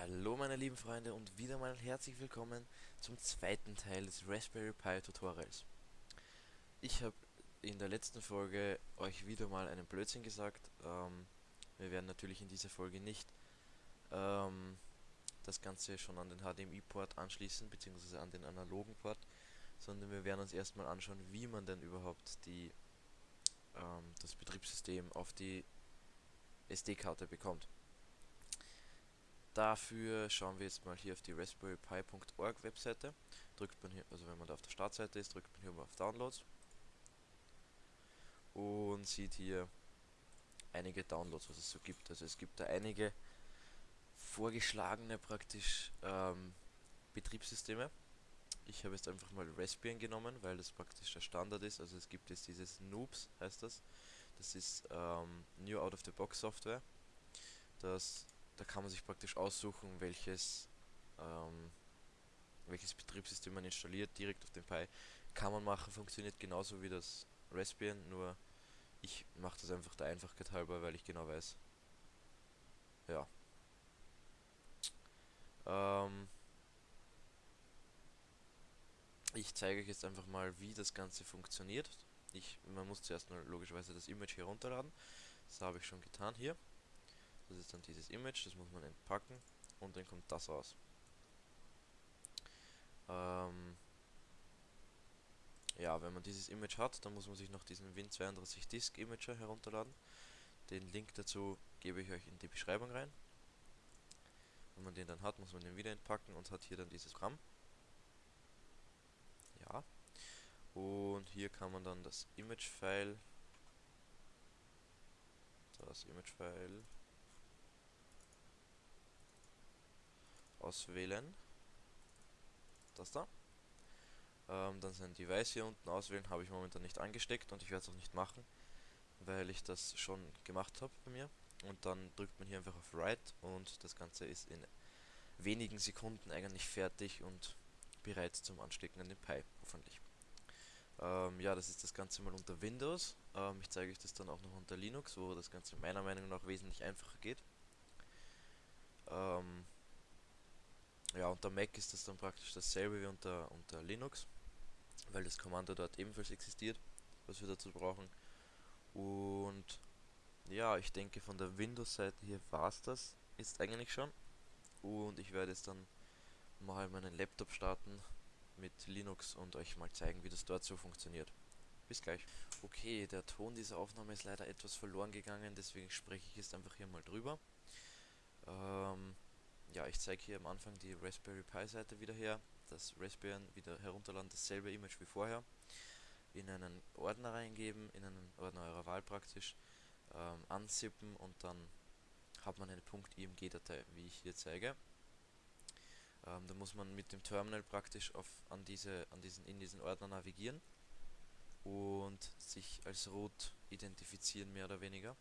Hallo meine lieben Freunde und wieder mal herzlich willkommen zum zweiten Teil des Raspberry Pi Tutorials. Ich habe in der letzten Folge euch wieder mal einen Blödsinn gesagt. Ähm, wir werden natürlich in dieser Folge nicht ähm, das Ganze schon an den HDMI-Port anschließen, beziehungsweise an den analogen Port, sondern wir werden uns erstmal anschauen, wie man denn überhaupt die, ähm, das Betriebssystem auf die SD-Karte bekommt. Dafür schauen wir jetzt mal hier auf die raspberrypi.org Webseite. Drückt man hier, also wenn man da auf der Startseite ist, drückt man hier mal auf Downloads und sieht hier einige Downloads, was es so gibt. Also es gibt da einige vorgeschlagene praktisch ähm, Betriebssysteme. Ich habe jetzt einfach mal Raspbian genommen, weil das praktisch der Standard ist. Also es gibt jetzt dieses Noobs, heißt das. Das ist ähm, New Out of the Box Software. Das da kann man sich praktisch aussuchen, welches, ähm, welches Betriebssystem man installiert, direkt auf den Pi. Kann man machen, funktioniert genauso wie das Raspbian, nur ich mache das einfach der Einfachheit halber, weil ich genau weiß. Ja. Ähm, ich zeige euch jetzt einfach mal, wie das Ganze funktioniert. Ich, man muss zuerst mal logischerweise das Image herunterladen. Das habe ich schon getan hier. Das ist dann dieses Image, das muss man entpacken und dann kommt das raus. Ähm ja, wenn man dieses Image hat, dann muss man sich noch diesen Win32 Disk Imager herunterladen. Den Link dazu gebe ich euch in die Beschreibung rein. Wenn man den dann hat, muss man den wieder entpacken und hat hier dann dieses Programm. Ja. Und hier kann man dann das Image-File das Image-File auswählen. Das da. Ähm, dann sein Device hier unten auswählen, habe ich momentan nicht angesteckt und ich werde es auch nicht machen, weil ich das schon gemacht habe bei mir. Und dann drückt man hier einfach auf Write und das Ganze ist in wenigen Sekunden eigentlich fertig und bereit zum Anstecken an den Pi, hoffentlich. Ähm, ja, das ist das Ganze mal unter Windows. Ähm, ich zeige euch das dann auch noch unter Linux, wo das Ganze meiner Meinung nach wesentlich einfacher geht. Ähm, unter Mac ist das dann praktisch dasselbe wie unter, unter Linux, weil das Kommando dort ebenfalls existiert, was wir dazu brauchen. Und ja, ich denke von der Windows-Seite hier war es das ist eigentlich schon. Und ich werde jetzt dann mal meinen Laptop starten mit Linux und euch mal zeigen, wie das dort so funktioniert. Bis gleich. Okay, der Ton dieser Aufnahme ist leider etwas verloren gegangen, deswegen spreche ich jetzt einfach hier mal drüber. Ähm, ja, ich zeige hier am Anfang die Raspberry Pi Seite wieder her. Das Raspbian wieder herunterladen, dasselbe Image wie vorher. In einen Ordner reingeben, in einen Ordner eurer Wahl praktisch. Ähm, anzippen und dann hat man eine .img-Datei, wie ich hier zeige. Ähm, da muss man mit dem Terminal praktisch auf, an diese, an diesen, in diesen Ordner navigieren und sich als Root identifizieren, mehr oder weniger.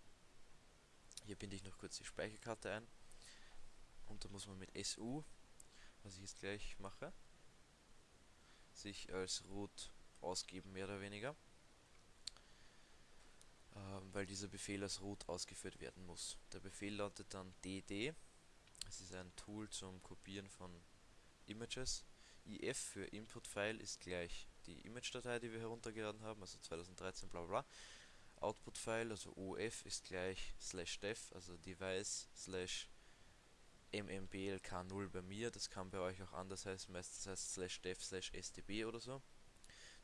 Hier binde ich noch kurz die Speicherkarte ein und da muss man mit SU, was ich jetzt gleich mache, sich als root ausgeben, mehr oder weniger. Ähm, weil dieser Befehl als root ausgeführt werden muss. Der Befehl lautet dann dd, es ist ein Tool zum Kopieren von Images. if für Input-File ist gleich die Image-Datei, die wir heruntergeladen haben, also 2013 bla bla. Output-File, also OF, ist gleich slash dev, also device slash mmblk0 bei mir, das kann bei euch auch anders heißen, meistens heißt slash dev slash stb oder so.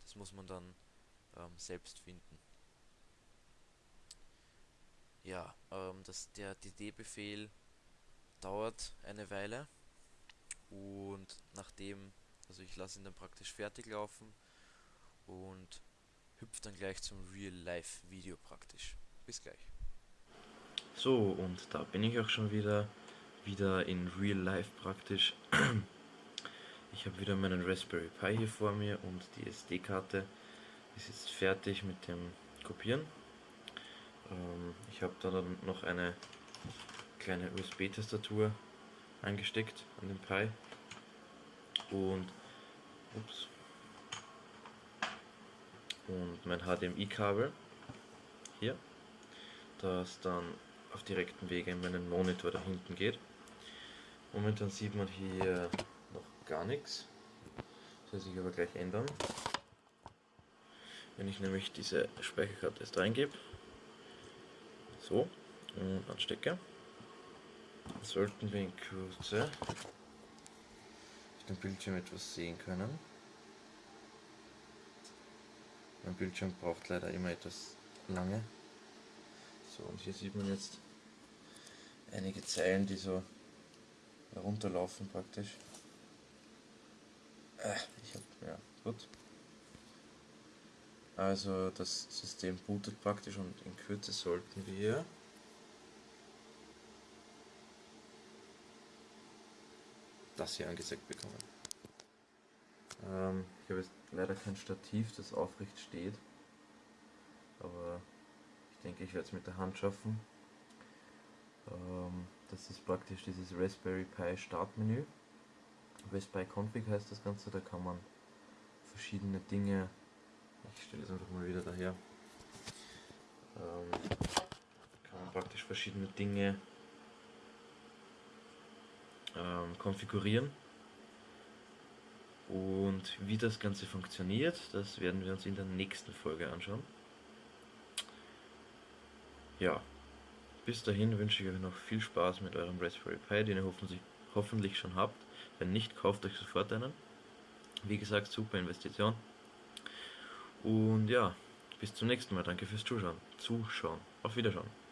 Das muss man dann ähm, selbst finden. Ja, ähm, das, der dd-Befehl dauert eine Weile und nachdem, also ich lasse ihn dann praktisch fertig laufen und hüpft dann gleich zum Real-Life-Video praktisch. Bis gleich. So, und da bin ich auch schon wieder wieder in Real Life praktisch. Ich habe wieder meinen Raspberry Pi hier vor mir und die SD-Karte ist jetzt fertig mit dem Kopieren. Ähm, ich habe da dann noch eine kleine USB-Tastatur eingesteckt an den Pi und ups, und mein HDMI-Kabel hier, das dann auf direkten Wege in meinen Monitor da hinten geht. Momentan sieht man hier noch gar nichts. Das soll sich aber gleich ändern. Wenn ich nämlich diese Speicherkarte jetzt reingebe, so, und anstecke, sollten wir in Kürze auf dem Bildschirm etwas sehen können. Mein Bildschirm braucht leider immer etwas lange. So, und hier sieht man jetzt einige Zeilen, die so herunterlaufen praktisch. Äh, ich hab, ja, gut. Also das System bootet praktisch und in Kürze sollten wir das hier angezeigt bekommen. Ähm, ich habe jetzt leider kein Stativ, das aufrecht steht, aber ich denke, ich werde es mit der Hand schaffen. Ähm, das ist praktisch dieses Raspberry Pi Startmenü. Raspberry Config heißt das Ganze, da kann man verschiedene Dinge, ich stelle es einfach mal wieder daher, ähm, kann man praktisch verschiedene Dinge ähm, konfigurieren. Und wie das Ganze funktioniert, das werden wir uns in der nächsten Folge anschauen. Ja, bis dahin wünsche ich euch noch viel Spaß mit eurem Raspberry Pi, den ihr hoffentlich, schon habt. Wenn nicht, kauft euch sofort einen. Wie gesagt, super Investition. Und ja, bis zum nächsten Mal. Danke fürs Zuschauen. Zuschauen. Auf Wiederschauen.